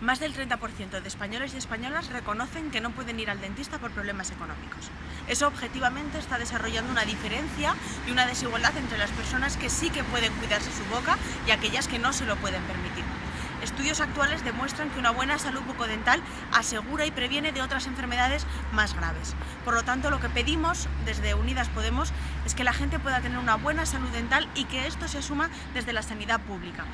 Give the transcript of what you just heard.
más del 30% de españoles y españolas reconocen que no pueden ir al dentista por problemas económicos. Eso objetivamente está desarrollando una diferencia y una desigualdad entre las personas que sí que pueden cuidarse su boca y aquellas que no se lo pueden permitir. Estudios actuales demuestran que una buena salud bucodental asegura y previene de otras enfermedades más graves. Por lo tanto, lo que pedimos desde Unidas Podemos es que la gente pueda tener una buena salud dental y que esto se asuma desde la sanidad pública.